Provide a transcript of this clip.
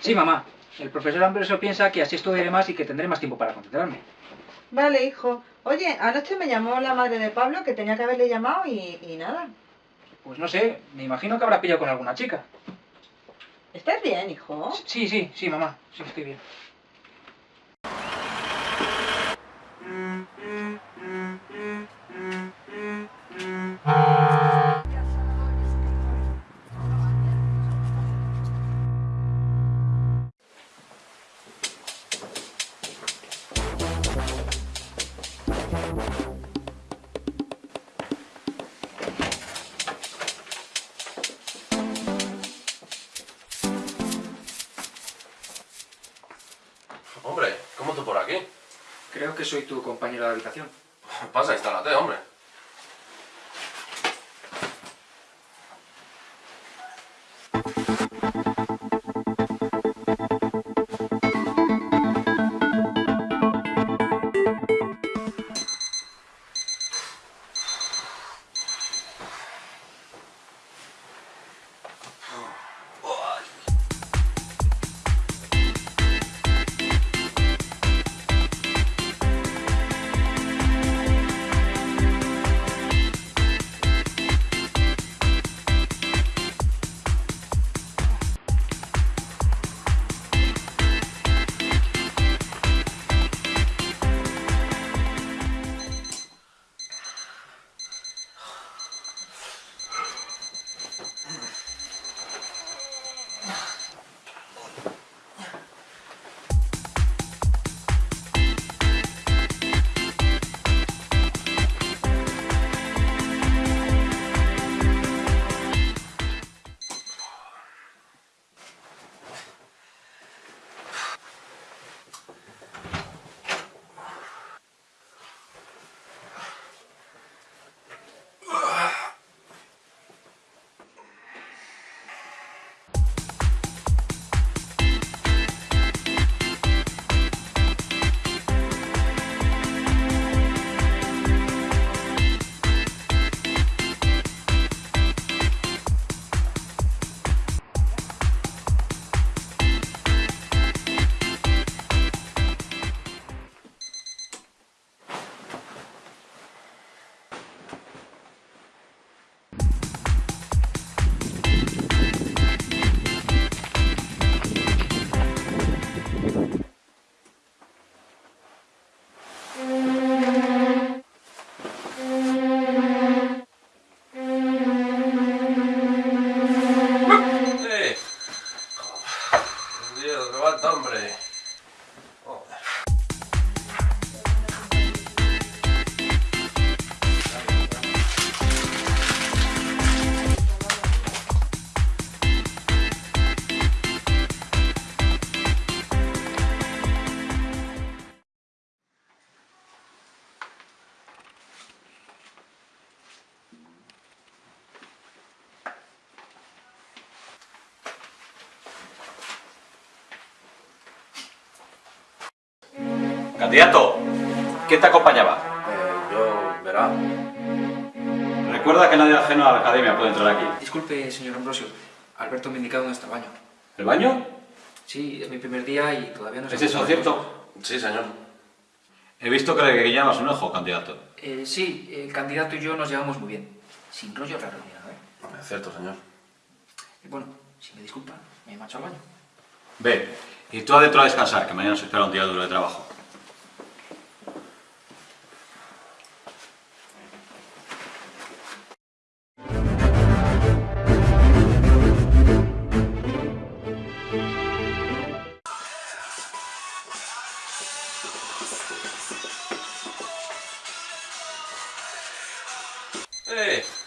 Sí, mamá. El profesor Ambroso piensa que así estudiaré más y que tendré más tiempo para concentrarme. Vale, hijo. Oye, anoche me llamó la madre de Pablo, que tenía que haberle llamado y, y nada. Pues no sé, me imagino que habrá pillado con alguna chica. ¿Estás bien, hijo? Sí, sí, sí, mamá. Sí, estoy bien. Que soy tu compañero de habitación. Pasa, instálate, hombre. Dios, levanta, hombre. Candidato, ¿quién te acompañaba? Eh, yo, verá. Recuerda que nadie ajeno a la academia puede entrar aquí. Disculpe, señor Ambrosio. Alberto me ha indicado dónde está el baño. ¿El baño? Sí, es mi primer día y todavía no sé... ¿Es eso cierto? Sí, señor. He visto que le llamas un ojo, candidato. Eh, sí, el candidato y yo nos llevamos muy bien. Sin rollo raro ni nada, ¿eh? Es cierto, señor. Y bueno, si me disculpa, me marcho al baño. Ve, y tú adentro a descansar, que mañana se espera un día duro de trabajo. ¡Eh!